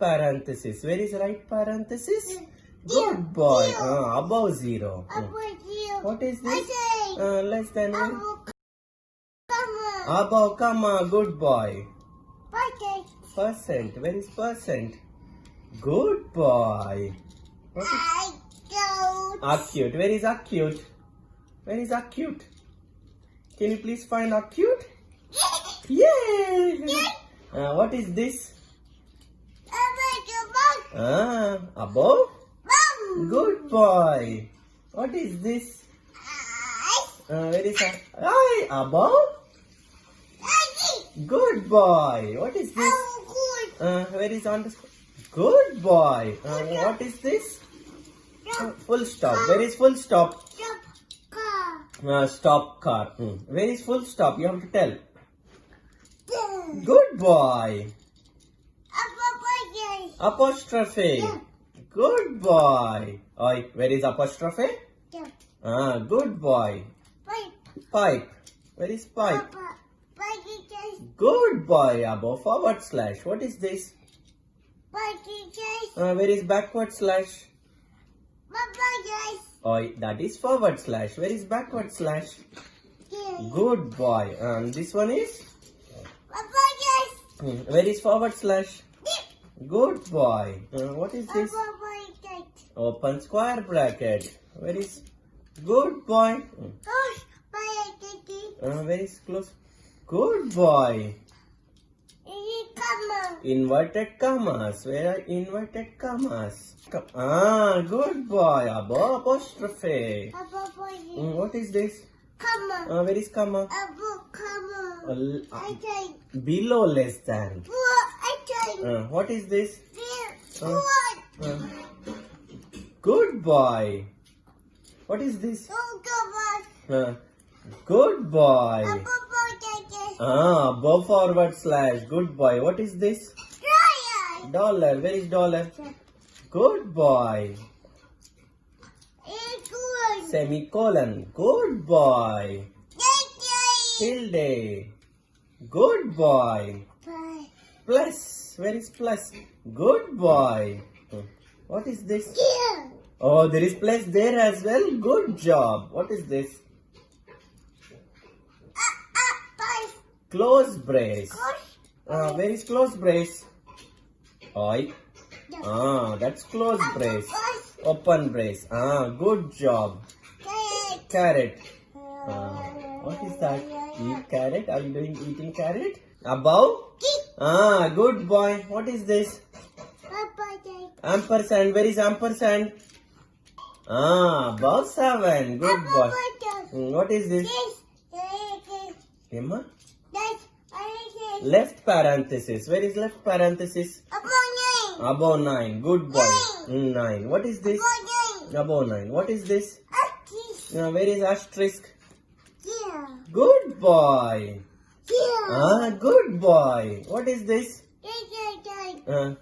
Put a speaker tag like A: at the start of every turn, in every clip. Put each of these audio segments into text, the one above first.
A: parenthesis. Where is right parenthesis? Good boy. Ah, above zero. Hmm. What is this? Uh, less than one. Above comma. Good boy. Percent. Where is percent? Good boy. What is acute? Where is acute? Where is acute? Can you please find acute? Yay! Uh, what is this? Ah, above? Good boy. What is this? Uh, where is that? Ay, above? Good boy. What is this? Uh, where is underscore? Good boy. Uh, what is this? Uh, full stop. Where is full stop? Uh, stop car. Hmm. Where is full stop? You have to tell. Good boy. Apostrophe. Good boy. Oi, where is apostrophe? Yeah. Ah, good boy. Pipe. Pipe. Where is pipe? Papa. Good boy. Above forward slash. What is this? Uh, where is backward slash? Oi, that is forward slash. Where is backward slash? Good boy. And this one is? Hmm, Where is forward slash? Good boy. Uh, what is this? Open square bracket. Where is good boy? Uh, where is close? Good boy. Inverted commas. Where are inverted commas? Co- Ah, good boy. Above apostrophe. Hmm, what is this? Uh, where is comma? Uh, l- uh, below less than. Uh, what is this? Uh, uh, good boy. What is this? Uh, good boy. Ah, above forward slash. Good boy. What is this? Dollar. Where is dollar? Good boy. Semicolon. Good boy. Tilde. Good boy. Plus. Where is plus? Good boy. What is this? Oh, there is plus there as well. Good job. What is this? Close brace. Uh, where is close brace? Oi. Ah, that's close brace. Open brace. Ah, good job. Caret. Ah, what is that? Eat carrot? Are you doing eating carrot? Above? Ah, good boy. What is this? Ampersand. Where is ampersand? Ah, above seven. Good boy. Hmm, what is this? Emma? Left parenthesis. Where is left parenthesis? Above nine. Good boy. Hmm, Nine. What is this? Above nine. What is this? Uh, where is asterisk? Good boy. Ah, good boy. What is this? Uh,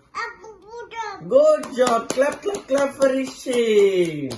A: good job. Clap, clap, clap for Rishi.